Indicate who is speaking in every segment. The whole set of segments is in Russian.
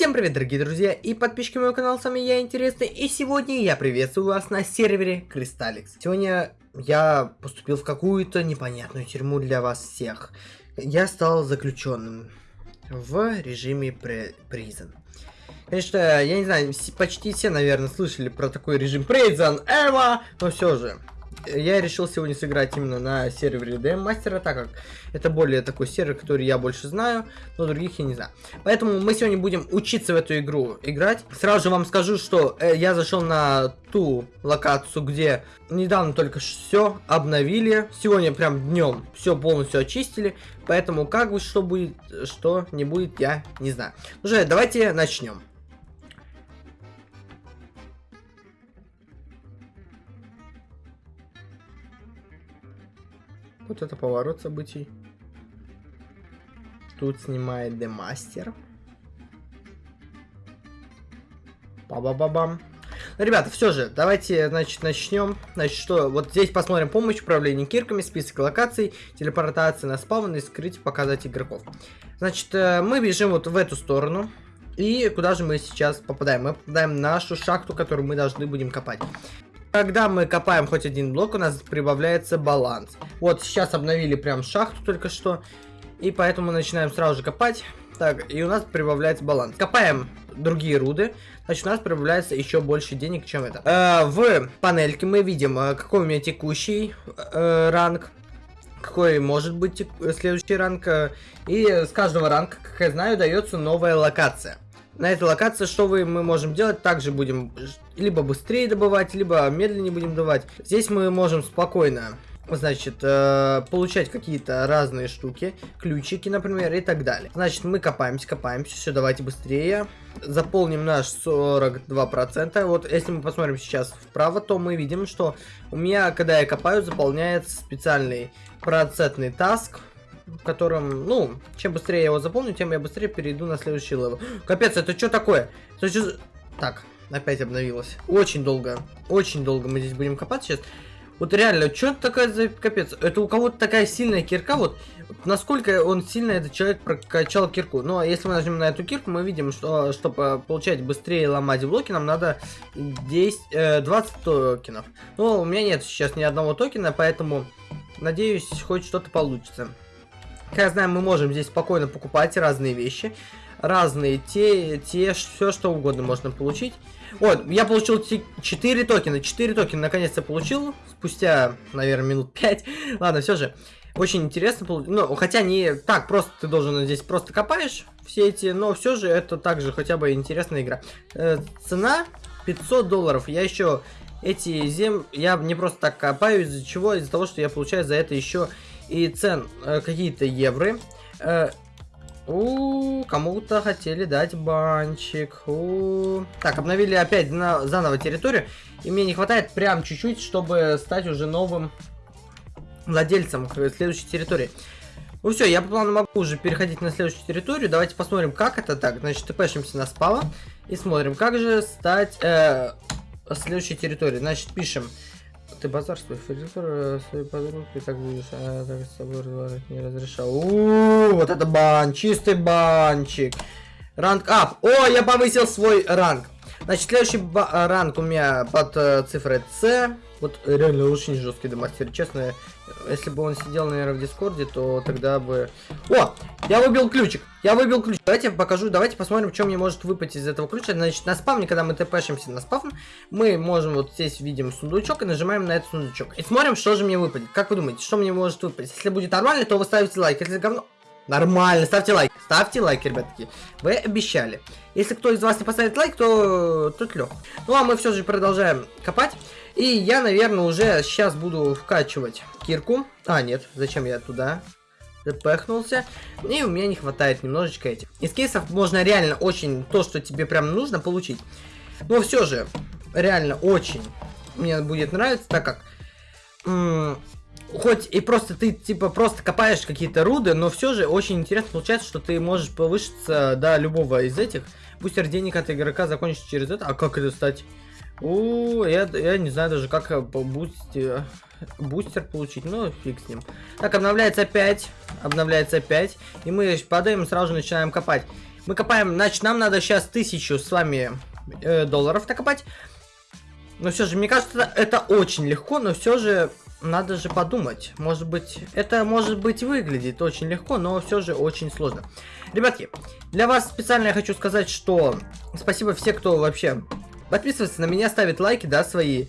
Speaker 1: Всем привет, дорогие друзья и подписчики моего канала, с вами я, Интересный, и сегодня я приветствую вас на сервере Кристалликс. Сегодня я поступил в какую-то непонятную тюрьму для вас всех. Я стал заключенным в режиме Prison. Конечно, я не знаю, почти все, наверное, слышали про такой режим Prison Эва, но все же, я решил сегодня сыграть именно на сервере DM Мастера, так как это более такой сервер, который я больше знаю, но других я не знаю. Поэтому мы сегодня будем учиться в эту игру играть. Сразу же вам скажу, что э, я зашел на ту локацию, где недавно только все обновили. Сегодня прям днем все полностью очистили. Поэтому как бы что будет, что не будет, я не знаю. Уже давайте начнем. Вот это поворот событий. Тут снимает Демастер. Ба-ба-ба-бам. Ну, ребята, все же, давайте, значит, начнем. Значит, что, вот здесь посмотрим помощь, управление кирками, список локаций, телепортация на спавн и скрыть, показать игроков. Значит, э, мы бежим вот в эту сторону. И куда же мы сейчас попадаем? Мы попадаем в нашу шахту, которую мы должны будем копать. Когда мы копаем хоть один блок, у нас прибавляется баланс. Вот сейчас обновили прям шахту только что. И поэтому начинаем сразу же копать. Так, и у нас прибавляется баланс. Копаем другие руды, значит у нас прибавляется еще больше денег, чем это. Э, в панельке мы видим, э, какой у меня текущий э, ранг, какой может быть следующий ранг. Э, и с каждого ранга, как я знаю, дается новая локация на этой локации, что вы, мы можем делать, также будем либо быстрее добывать, либо медленнее будем добывать. Здесь мы можем спокойно, значит, э, получать какие-то разные штуки, ключики, например, и так далее. Значит, мы копаемся, копаемся, все, давайте быстрее. Заполним наш 42%. Вот, если мы посмотрим сейчас вправо, то мы видим, что у меня, когда я копаю, заполняется специальный процентный таск, в котором, ну, чем быстрее я его запомню, тем я быстрее перейду на следующий level. Капец, это что такое? Это что... Так, опять обновилось. Очень долго, очень долго мы здесь будем копать сейчас. Вот реально, что это такое за капец? Это у кого-то такая сильная кирка, вот насколько он сильно этот человек прокачал кирку. Ну, а если мы нажмем на эту кирку, мы видим, что чтобы получать быстрее ломать блоки, нам надо 10, э, 20 токенов. Но у меня нет сейчас ни одного токена, поэтому надеюсь, хоть что-то получится. Как я знаю, мы можем здесь спокойно покупать разные вещи. Разные, те, те, все что угодно можно получить. Вот, я получил 4 токена. 4 токена наконец-то получил. Спустя, наверное, минут 5. Ладно, все же. Очень интересно. Ну, хотя не так просто ты должен здесь просто копаешь все эти, но все же это также хотя бы интересная игра. Э, цена 500 долларов. Я еще эти зем... Я не просто так копаю, из-за чего? Из-за того, что я получаю за это еще и цен э, какие-то евро. Э, у кому-то хотели дать банчик. У Так, обновили опять на заново территорию. И мне не хватает прям чуть-чуть, чтобы стать уже новым владельцем следующей территории. Ну все, я по плану могу уже переходить на следующую территорию. Давайте посмотрим, как это так. Значит, тпшимся на спава и смотрим, как же стать э, следующей территорией. Значит, пишем ты базар свой фризер, э, свой подруг, ты так будешь, а так с собой разговаривать не разрешал. У, вот это бан, чистый банчик. Ранг ап. О, я повысил свой ранг. Значит, следующий ранг у меня под э, цифрой С. Вот реально очень жесткий демастер. Честно, если бы он сидел, наверное, в Дискорде, то тогда бы... О! Я выбил ключик! Я выбил ключ. Давайте я покажу, давайте посмотрим, что мне может выпасть из этого ключа. Значит, на спавне, когда мы тпшимся на спавн, мы можем вот здесь видим сундучок и нажимаем на этот сундучок. И смотрим, что же мне выпадет. Как вы думаете, что мне может выпасть? Если будет нормально, то вы ставите лайк. Если говно... Нормально, ставьте лайк. Ставьте лайк, ребятки. Вы обещали. Если кто из вас не поставит лайк, то тут лег. Ну а мы все же продолжаем копать. И я, наверное, уже сейчас буду вкачивать кирку. А, нет, зачем я туда запахнулся. И у меня не хватает немножечко этих. Из кейсов можно реально очень то, что тебе прям нужно, получить. Но все же, реально очень мне будет нравиться, так как хоть и просто ты, типа, просто копаешь какие-то руды, но все же очень интересно получается, что ты можешь повышиться до любого из этих. Бустер денег от игрока закончится через это. А как это стать? О, я, я не знаю даже, как по бусте бустер получить. Ну, фиг с ним. Так, обновляется опять. Обновляется опять. И мы падаем, сразу же начинаем копать. Мы копаем, значит, нам надо сейчас тысячу с вами э, долларов накопать. Но все же, мне кажется, это очень легко, но все же надо же подумать. Может быть, это может быть выглядит очень легко, но все же очень сложно. Ребятки, для вас специально я хочу сказать, что спасибо все, кто вообще подписывается на меня, ставит лайки, да, свои.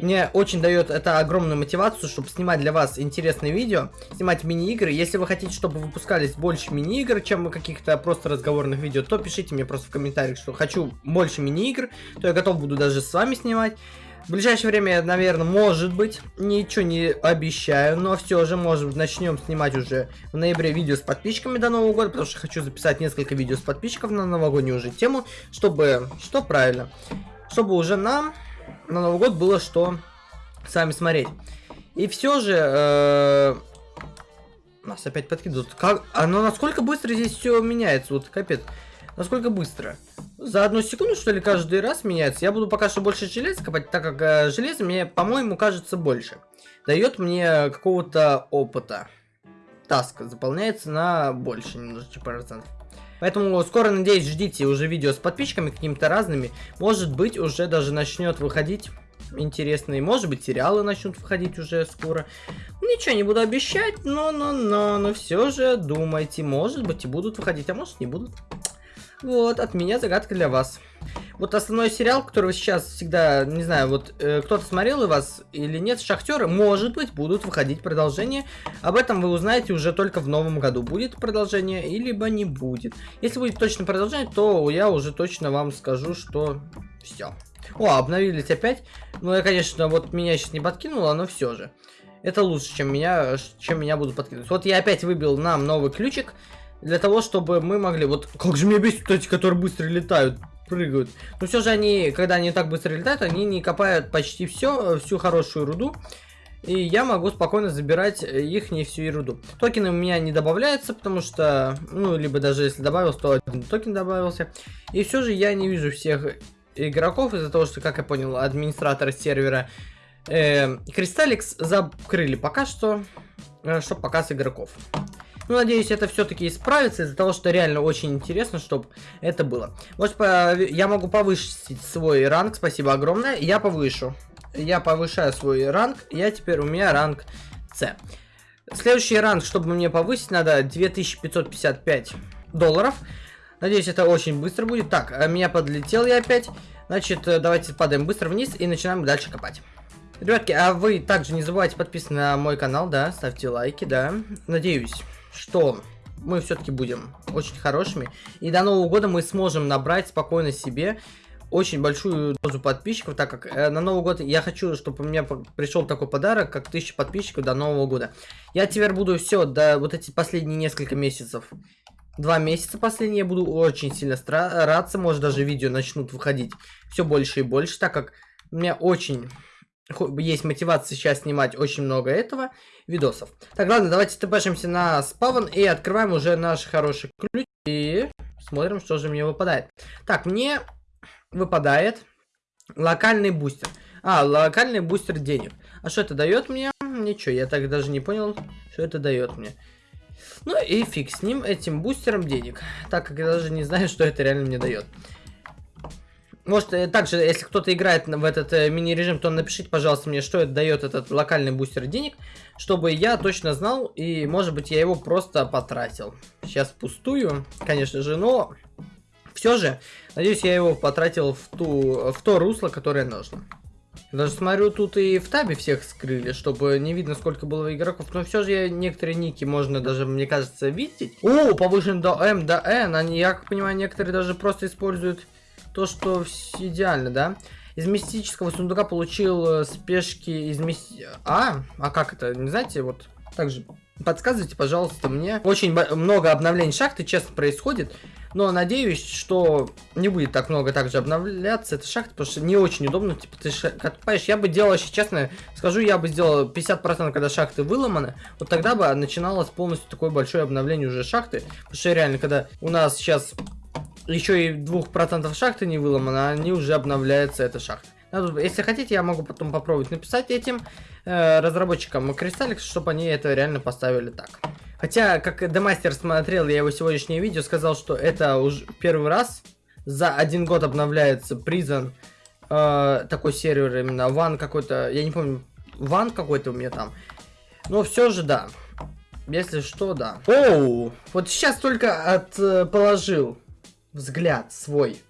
Speaker 1: Мне очень дает это огромную мотивацию, чтобы снимать для вас интересные видео, снимать мини-игры. Если вы хотите, чтобы выпускались больше мини-игр, чем каких-то просто разговорных видео, то пишите мне просто в комментариях, что хочу больше мини-игр, то я готов буду даже с вами снимать. В ближайшее время, наверное, может быть, ничего не обещаю, но все же, может быть, начнем снимать уже в ноябре видео с подписчиками до Нового года, потому что хочу записать несколько видео с подписчиков на новогоднюю уже тему, чтобы, что правильно, чтобы уже нам на Новый год было что с вами смотреть. И все же, э, нас опять подкидывают. Как, оно насколько быстро здесь все меняется, вот капец. Насколько быстро? За одну секунду, что ли, каждый раз меняется? Я буду пока что больше железа копать, так как э, железо мне, по-моему, кажется больше. Дает мне какого-то опыта. Таск заполняется на больше немножечко процентов. Поэтому скоро, надеюсь, ждите уже видео с подписчиками какими-то разными. Может быть, уже даже начнет выходить интересные. Может быть, сериалы начнут выходить уже скоро. Ничего не буду обещать, но, но, но, но все же думайте. Может быть, и будут выходить, а может, не будут. Вот, от меня загадка для вас. Вот основной сериал, который сейчас всегда, не знаю, вот э, кто-то смотрел и вас или нет, Шахтеры, может быть, будут выходить продолжение. Об этом вы узнаете уже только в новом году. Будет продолжение, и либо не будет. Если будет точно продолжение, то я уже точно вам скажу, что все. О, обновились опять. Ну, я, конечно, вот меня сейчас не подкинуло, но все же. Это лучше, чем меня, чем меня будут подкидывать. Вот я опять выбил нам новый ключик для того, чтобы мы могли... Вот как же меня бесит эти, которые быстро летают, прыгают. Но все же они, когда они так быстро летают, они не копают почти все, всю хорошую руду. И я могу спокойно забирать их не всю еруду. Токены у меня не добавляются, потому что, ну, либо даже если добавился, то один токен добавился. И все же я не вижу всех игроков из-за того, что, как я понял, администраторы сервера э, Кристалликс закрыли пока что, э, чтобы показ игроков. Ну, надеюсь, это все-таки исправится из-за того, что реально очень интересно, чтобы это было. Может, я могу повысить свой ранг, спасибо огромное. Я повышу. Я повышаю свой ранг, я теперь, у меня ранг С. Следующий ранг, чтобы мне повысить, надо 2555 долларов. Надеюсь, это очень быстро будет. Так, а меня подлетел я опять. Значит, э, давайте падаем быстро вниз и начинаем дальше копать. Ребятки, а вы также не забывайте подписываться на мой канал, да, ставьте лайки, да. Надеюсь, что мы все-таки будем очень хорошими. И до Нового года мы сможем набрать спокойно себе очень большую дозу подписчиков, так как э, на Новый год я хочу, чтобы у меня пришел такой подарок, как 1000 подписчиков до Нового года. Я теперь буду все, до вот эти последние несколько месяцев, два месяца последние, я буду очень сильно стараться, может даже видео начнут выходить все больше и больше, так как у меня очень есть мотивация сейчас снимать очень много этого видосов. Так, ладно, давайте тпшимся на спавн и открываем уже наш хороший ключ и смотрим, что же мне выпадает. Так, мне выпадает локальный бустер. А, локальный бустер денег. А что это дает мне? Ничего, я так даже не понял, что это дает мне. Ну и фиг с ним, этим бустером денег. Так как я даже не знаю, что это реально мне дает. Может, э, также, если кто-то играет в этот э, мини-режим, то напишите, пожалуйста, мне, что это дает этот локальный бустер денег, чтобы я точно знал, и, может быть, я его просто потратил. Сейчас пустую, конечно же, но все же, надеюсь, я его потратил в, ту, в то русло, которое нужно. Даже смотрю, тут и в табе всех скрыли, чтобы не видно, сколько было игроков. Но все же я некоторые ники можно даже, мне кажется, видеть. О, повышен до М, до N. Они, я как понимаю, некоторые даже просто используют то, что идеально, да? Из мистического сундука получил э, спешки из мисти... А? А как это? Не знаете, вот также подсказывайте, пожалуйста, мне. Очень много обновлений шахты, честно, происходит. Но надеюсь, что не будет так много также обновляться эта шахта, потому что не очень удобно. Типа, ты копаешь. Я бы делал, если честно, скажу, я бы сделал 50%, когда шахты выломаны. Вот тогда бы начиналось полностью такое большое обновление уже шахты. Потому что реально, когда у нас сейчас еще и двух процентов шахты не выломано, они уже обновляются, эта шахта. Если хотите, я могу потом попробовать написать этим э, разработчикам Crystalix, чтобы они это реально поставили так. Хотя, как Демастер смотрел я его сегодняшнее видео, сказал, что это уже первый раз за один год обновляется Prison э, такой сервер именно, ван какой-то, я не помню, ван какой-то у меня там. Но все же да. Если что, да. Оу, вот сейчас только от, э, положил взгляд свой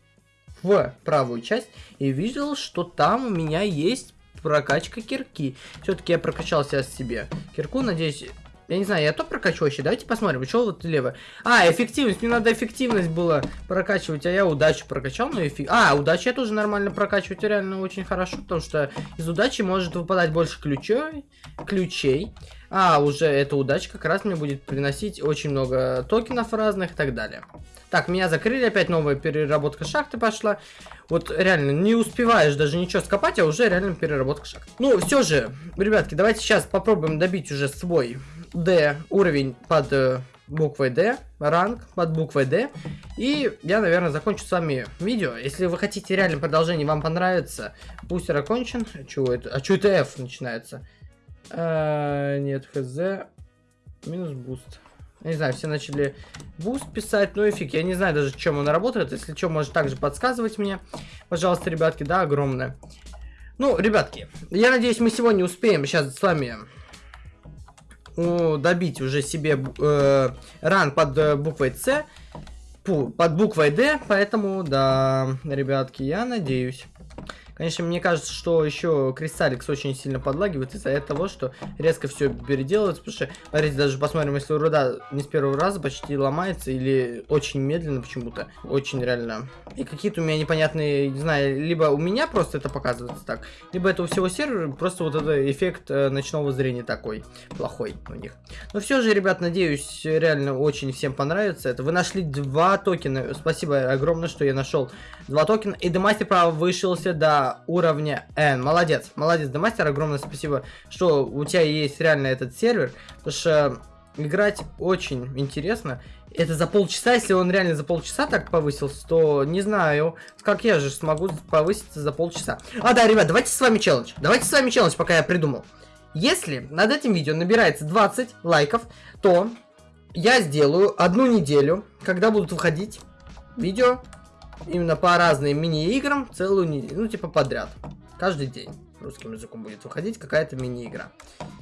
Speaker 1: в правую часть и видел, что там у меня есть прокачка кирки. Все-таки я прокачал сейчас себе кирку, надеюсь... Я не знаю, я то прокачу вообще. Давайте посмотрим, что вот лево. А, эффективность. Мне надо эффективность было прокачивать, а я удачу прокачал. Ну, эффи... А, удачу я тоже нормально прокачивать реально очень хорошо, потому что из удачи может выпадать больше ключей. ключей. А, уже эта удача как раз мне будет приносить очень много токенов разных и так далее. Так, меня закрыли, опять новая переработка шахты пошла. Вот реально, не успеваешь даже ничего скопать, а уже реально переработка шахты. Ну, все же, ребятки, давайте сейчас попробуем добить уже свой D уровень под э, буквой D, ранг под буквой D. И я, наверное, закончу с вами видео. Если вы хотите реально продолжение, вам понравится, бустер окончен. Чего это? А что это F начинается? А, нет, хз. Минус буст. Не знаю, все начали буст писать, ну и фиг, я не знаю даже, чем он работает. Если что, может также подсказывать мне. Пожалуйста, ребятки, да, огромное. Ну, ребятки, я надеюсь, мы сегодня успеем сейчас с вами добить уже себе э, ранг под э, буквой C, под буквой D, поэтому, да, ребятки, я надеюсь. Конечно, мне кажется, что еще Cristalix очень сильно подлагивает из-за того, что резко все переделывается, потому что, смотрите, даже посмотрим, если руда не с первого раза почти ломается или очень медленно почему-то, очень реально. И какие-то у меня непонятные, не знаю, либо у меня просто это показывается так, либо это у всего сервера, просто вот этот эффект э, ночного зрения такой плохой у них. Но все же, ребят, надеюсь, реально очень всем понравится это. Вы нашли два токена, спасибо огромное, что я нашел два токена, и Демастер, право, вышелся до уровня N. Молодец, молодец, Демастер, огромное спасибо, что у тебя есть реально этот сервер, потому что играть очень интересно. Это за полчаса, если он реально за полчаса так повысился, то не знаю, как я же смогу повыситься за полчаса. А, да, ребят, давайте с вами челлендж. Давайте с вами челлендж, пока я придумал. Если над этим видео набирается 20 лайков, то я сделаю одну неделю, когда будут выходить видео именно по разным мини-играм целую ну типа подряд, каждый день русским языком будет выходить какая-то мини-игра.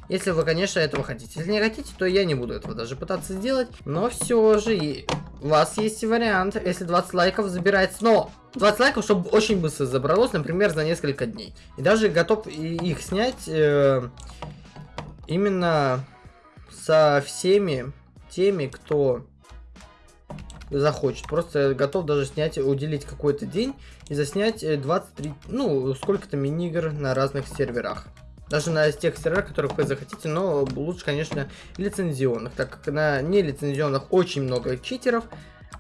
Speaker 1: Если вы, конечно, этого хотите. Если не хотите, то я не буду этого даже пытаться сделать. Но все же у вас есть вариант, если 20 лайков забирается. Но 20 лайков, чтобы очень быстро забралось, например, за несколько дней. И даже готов их снять э, именно со всеми теми, кто захочет. Просто готов даже снять, уделить какой-то день и заснять 23, э, ну, сколько-то мини-игр на разных серверах. Даже на тех серверах, которых вы захотите, но лучше, конечно, лицензионных, так как на нелицензионных очень много читеров,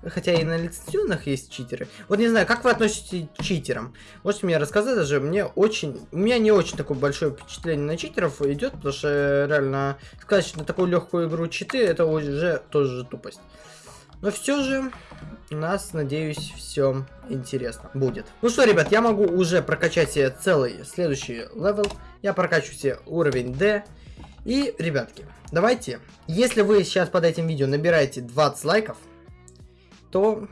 Speaker 1: хотя и на лицензионных есть читеры. Вот не знаю, как вы относитесь к читерам? Можете мне рассказать даже, мне очень, у меня не очень такое большое впечатление на читеров идет, потому что реально сказать, что на такую легкую игру читы, это уже тоже тупость. Но все же у нас, надеюсь, все интересно будет. Ну что, ребят, я могу уже прокачать себе целый следующий level. Я прокачу себе уровень D. И, ребятки, давайте, если вы сейчас под этим видео набираете 20 лайков, то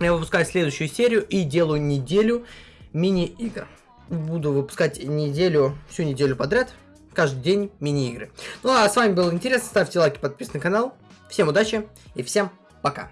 Speaker 1: я выпускаю следующую серию и делаю неделю мини-игр. Буду выпускать неделю, всю неделю подряд, каждый день мини-игры. Ну а с вами был интересно, ставьте лайки, подписывайтесь на канал. Всем удачи и всем пока.